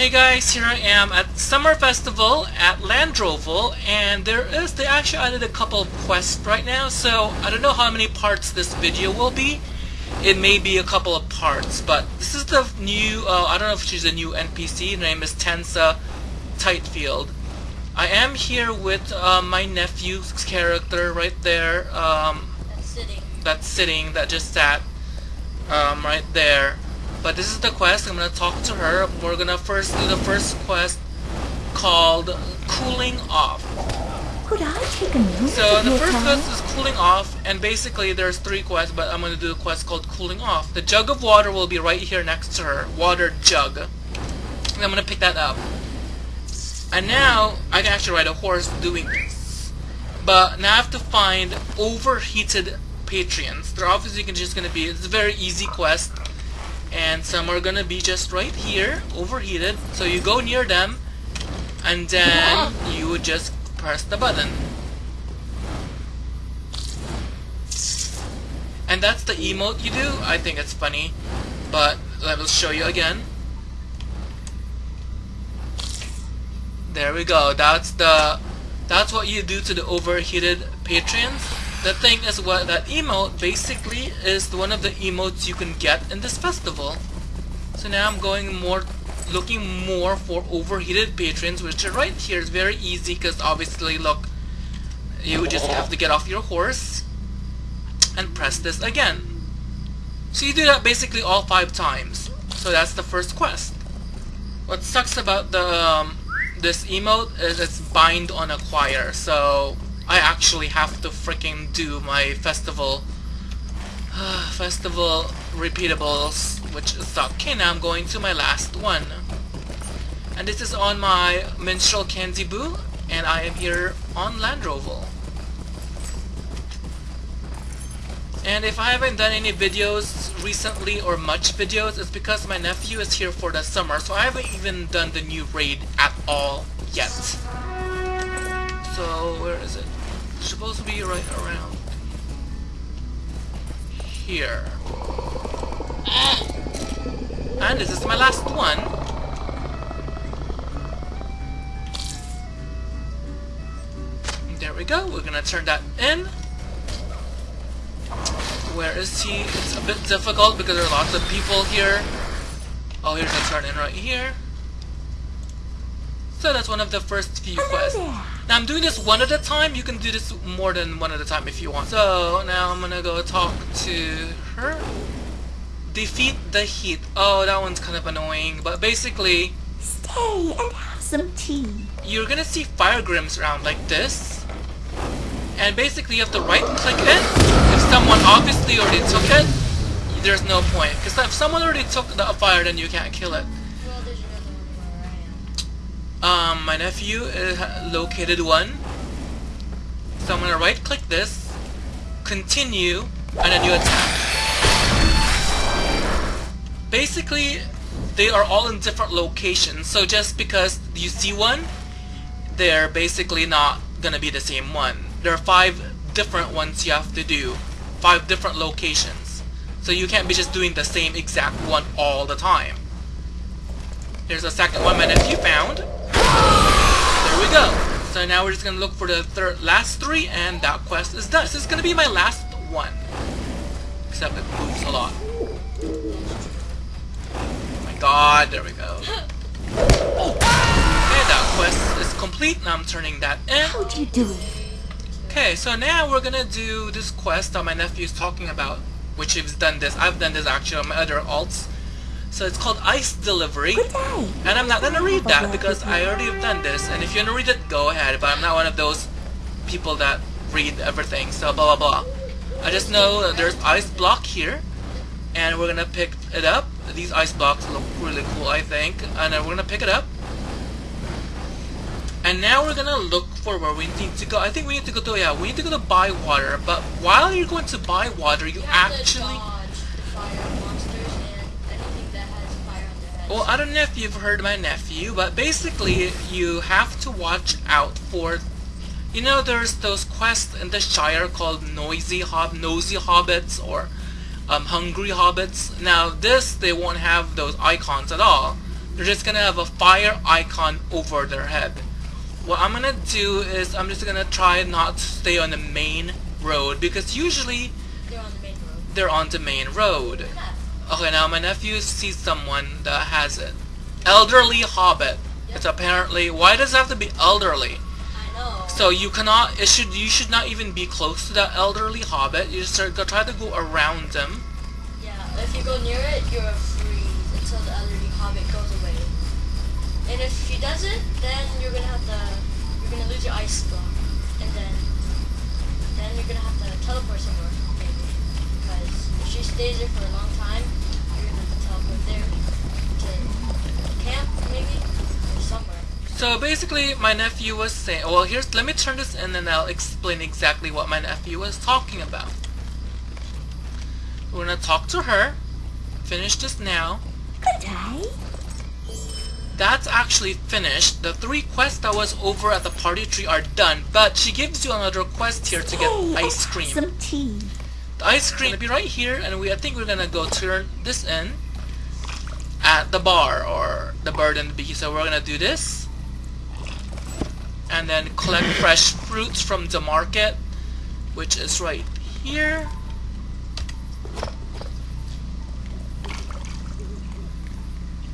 Hey guys, here I am at Summer Festival at Landroval, and there is, they actually added a couple of quests right now, so I don't know how many parts this video will be. It may be a couple of parts, but this is the new, uh, I don't know if she's a new NPC, her name is Tensa Tightfield. I am here with uh, my nephew's character right there, um, That's sitting. that's sitting, that just sat um, right there. But this is the quest. I'm gonna talk to her. We're gonna first do the first quest called Cooling Off. Could I take a note So the first time? quest is Cooling Off, and basically there's three quests, but I'm gonna do a quest called Cooling Off. The jug of water will be right here next to her. Water jug. And I'm gonna pick that up. And now I can actually ride a horse doing this. But now I have to find overheated patrons. They're obviously just gonna be it's a very easy quest. And some are gonna be just right here, overheated. So you go near them and then you would just press the button. And that's the emote you do. I think it's funny. But let me show you again. There we go. That's the that's what you do to the overheated patrons. The thing is what that emote basically is one of the emotes you can get in this festival. So now I'm going more looking more for overheated patrons which are right here. It's very easy because obviously look you just have to get off your horse and press this again. So you do that basically all five times. So that's the first quest. What sucks about the um, this emote is it's bind on acquire, so I actually have to freaking do my festival festival repeatables, which suck. Okay, now I'm going to my last one. And this is on my Minstrel Candy Boo, and I am here on Landroval. And if I haven't done any videos recently or much videos, it's because my nephew is here for the summer, so I haven't even done the new raid at all yet. So, where is it? Supposed to be right around here. And this is my last one. There we go, we're gonna turn that in. Where is he? It's a bit difficult because there are lots of people here. Oh, here's a turn in right here. So that's one of the first few quests. Now I'm doing this one at a time. You can do this more than one at a time if you want. So now I'm gonna go talk to her. Defeat the heat. Oh, that one's kind of annoying. But basically, Stay and have some tea. you're gonna see fire grims around like this. And basically you have to right click it. If someone obviously already took it, there's no point. Because if someone already took the fire, then you can't kill it. Well, there's another one where I am. Um, my nephew located one. So I'm gonna right click this, continue, and then you attack. Basically, they are all in different locations, so just because you see one, they're basically not gonna be the same one. There are five different ones you have to do, five different locations. So you can't be just doing the same exact one all the time. There's a second one my nephew found. There we go. So now we're just gonna look for the third, last three, and that quest is done. This is gonna be my last one. Except it moves a lot. Oh my god, there we go. Oh, okay, that quest is complete. Now I'm turning that in. How do you do it? Okay, so now we're gonna do this quest that my nephew is talking about, which he's done this. I've done this actually on my other alts. So it's called Ice Delivery. Good day. And I'm not gonna oh read that because I already have done this. And if you wanna read it, go ahead. But I'm not one of those people that read everything. So blah blah blah. I just know that there's ice block here, and we're gonna pick it up. These ice blocks look really cool, I think. And then we're gonna pick it up. And now we're gonna look for where we need to go. I think we need to go to yeah, we need to go to Bywater. But while you're going to Bywater, you You have to actually dodge the fire monsters and anything that has fire on their heads. Well, I don't know if you've heard my nephew, but basically you have to watch out for you know there's those quests in the Shire called noisy hob nosy hobbits or um, hungry hobbits. Now this they won't have those icons at all. they're just gonna have a fire icon over their head. What I'm gonna do is I'm just gonna try not to stay on the main road because usually They're on the main road. they're on the main road. Okay, now my nephew sees someone that has it. Elderly hobbit. It's apparently why does it have to be elderly? I know. So you cannot. It should. You should not even be close to that elderly hobbit. You just start, go, try to go around them. Yeah, if you go near it, you're freeze until the elderly hobbit goes away. And if he doesn't, then you're gonna have to, you're gonna lose your ice block, and then, then you're gonna have to teleport somewhere, maybe. Because if she stays there for a long time, you're gonna have to teleport there to camp, maybe, or somewhere. So basically, my nephew was saying. Well, here's. Let me turn this in, and I'll explain exactly what my nephew was talking about. We're gonna talk to her. Finish this now. Good day. That's actually finished. The three quests that was over at the party tree are done, but she gives you another quest here to get Hey, ice cream. some tea. The ice cream will be right here, and we I think we're gonna go turn this in at the bar or the bird and the bee. So we're gonna do this, and then collect fresh fruits from the market, which is right here.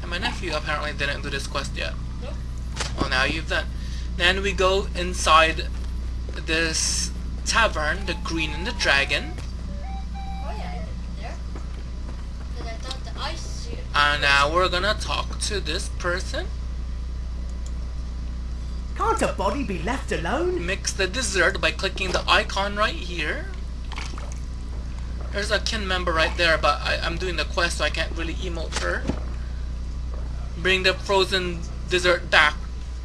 And my nephew apparently didn't do this quest yet. Nope. Well, now you've done. Then we go inside this tavern, the Green and the Dragon. And now we're gonna talk to this person. Can't a body be left alone? Mix the dessert by clicking the icon right here. There's a kin member right there, but I, I'm doing the quest, so I can't really emote her. Bring the frozen dessert back.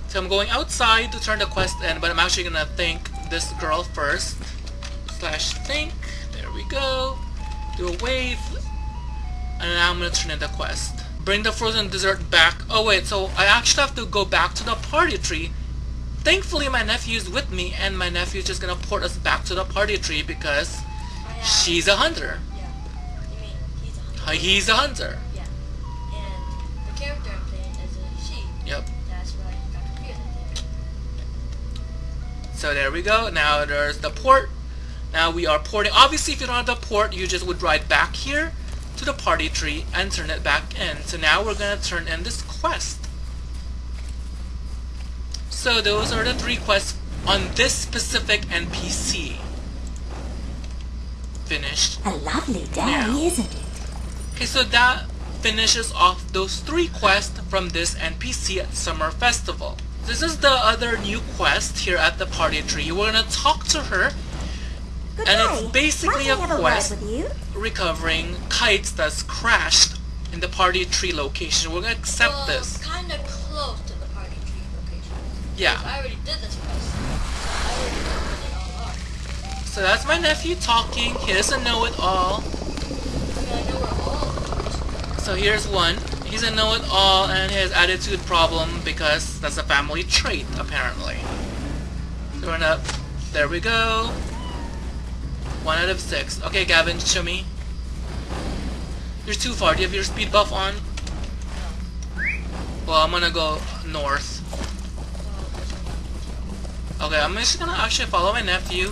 So I'm going outside to turn the quest in, but I'm actually gonna thank this girl first. Slash think. There we go. Do a wave. And now I'm gonna turn in the quest. Bring the frozen dessert back. Oh wait, so I actually have to go back to the party tree. Thankfully my nephew's with me and my nephew's just gonna port us back to the party tree because Oh, yeah. she's a hunter. Yeah. You mean he's a hunter? He's a hunter. Yeah. And the character I'm playing is a she. Yep. That's why I got confused. So there we go. Now there's the port. Now we are porting. Obviously, if you don't have the port, you just would ride back here to the party tree and turn it back in. So now we're gonna turn in this quest. So those are the three quests on this specific NPC. Finished. A lovely day, Now. isn't it? Okay, so that finishes off those three quests from this NPC at Summer Festival. This is the other new quest here at the party tree. We're gonna talk to her Good And day. it's basically a quest. Word with you? recovering kites that's crashed in the party tree location. We're gonna accept well, this. kind of close to the party tree location. Yeah. I already did this. So I already know all are. So that's my nephew talking. He doesn't know it all. I mean, I all of them are. So here's one. He's a know-it-all and he has attitude problem because that's a family trait apparently. We're gonna. There we go. One out of six. Okay, Gavin, show me. You're too far. Do you have your speed buff on? Well, I'm gonna go north. Okay, I'm just gonna actually follow my nephew.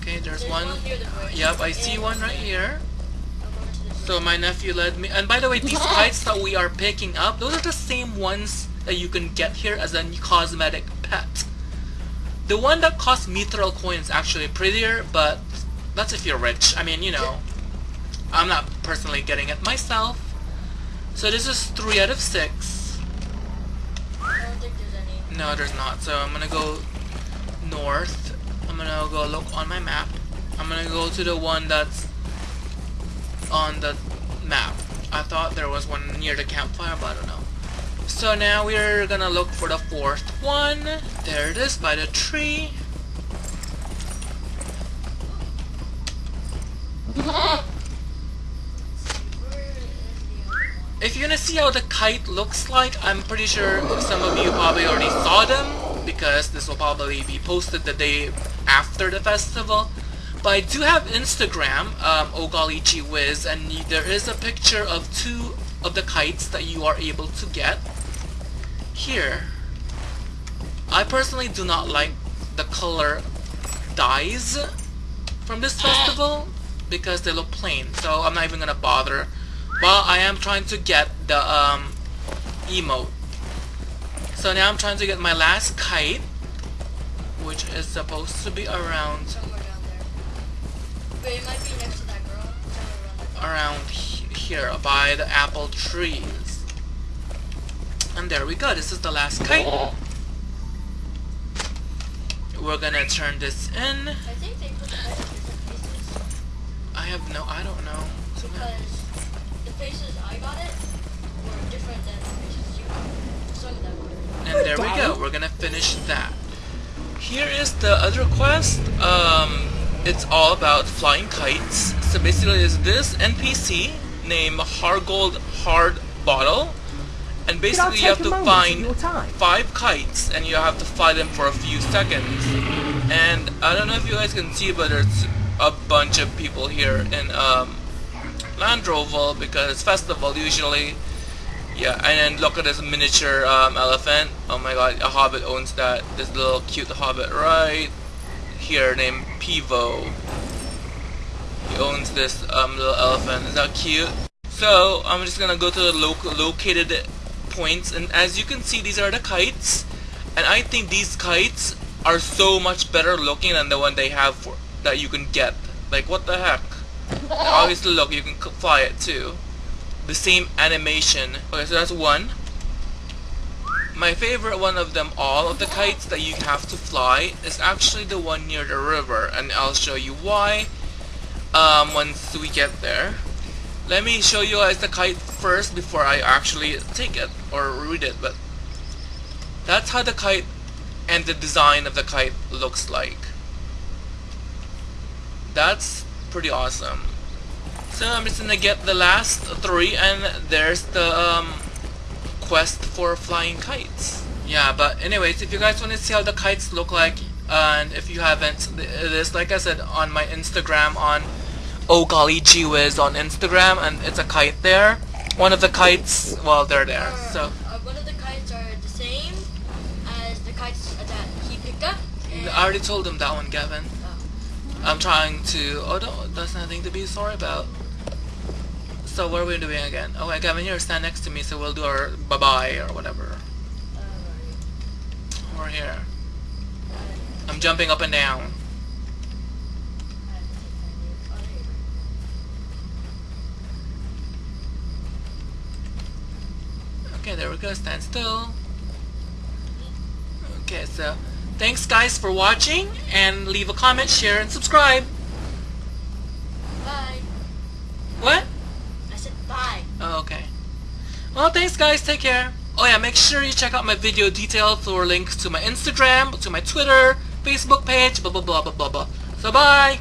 Okay, there's, There's one. one the. Yep, I see one right here. I'm going to the bridge. So my nephew led me. And by the way, these kites that we are picking up, those are the same ones that you can get here as a cosmetic pet. The one that costs mithril coins is actually prettier, but that's if you're rich. I mean, you know, I'm not personally getting it myself. So this is 3 out of 6. I don't think there's any. No, there's not. So I'm gonna go north. I'm gonna go look on my map. I'm gonna go to the one that's on the map. I thought there was one near the campfire, but I don't know. So now we're gonna look for the fourth one. There it is by the tree. Where is the other one? If you're gonna see how the kite looks like, I'm pretty sure some of you probably already saw them because this will probably be posted the day after the festival. But I do have Instagram, um, whiz, and there is a picture of two of the kites that you are able to get here. I personally do not like the color dyes from this festival because they look plain so I'm not even gonna bother but I am trying to get the um, emote. So now I'm trying to get my last kite which is supposed to be around Somewhere down there. Wait, it might be next to that girl. Around around he- here by the apple trees. And there we go. This is the last kite. We're gonna turn this in. I think they put the head in different places. I have no I don't know. Because the places I got it were different than the places you got. Some of them were. And there we go. We're gonna finish that. Here is the other quest. Um, it's all about flying kites. So basically, it's this NPC named Hargold Hard Bottle, and basically you have to find five kites, and you have to fly them for a few seconds. And I don't know if you guys can see, but there's a bunch of people here in um, Landroval because it's festival usually. Yeah, and then look at this miniature um, elephant. Oh my god, a hobbit owns that. This little cute hobbit right here named Pivo. He owns this um, little elephant. Is that cute? So, I'm just gonna go to the loc located points, and as you can see, these are the kites. And I think these kites are so much better looking than the one they have for, that you can get. Like, what the heck? Obviously, look, you can fly it too the same animation. Okay, so that's one. My favorite one of them all of the kites that you have to fly is actually the one near the river and I'll show you why um, once we get there. Let me show you guys the kite first before I actually take it or read it but that's how the kite and the design of the kite looks like. That's pretty awesome. So I'm just gonna get the last three and there's the um, quest for flying kites. Yeah, but anyways, if you guys want to see how the kites look like, and if you haven't, it is like I said on my Instagram on Oh Golly Gee Whiz on Instagram, and it's a kite there. One of the kites, well, they're there. Or, So uh, one of the kites are the same as the kites that he picked up. I already told him that one, Gavin. I'm trying to. Oh, no, that's nothing to be sorry about. So what are we doing again? Oh, okay, Gavin, here, stand next to me, so we'll do our bye bye or whatever. We're here. I'm jumping up and down. Okay, there we go. Stand still. Okay, so thanks guys for watching, and leave a comment, share, and subscribe. Bye. What? I said bye. Oh, okay. Well, thanks guys. Take care. Oh yeah, make sure you check out my video details or links to my Instagram, to my Twitter, Facebook page, blah blah blah blah blah blah. So bye.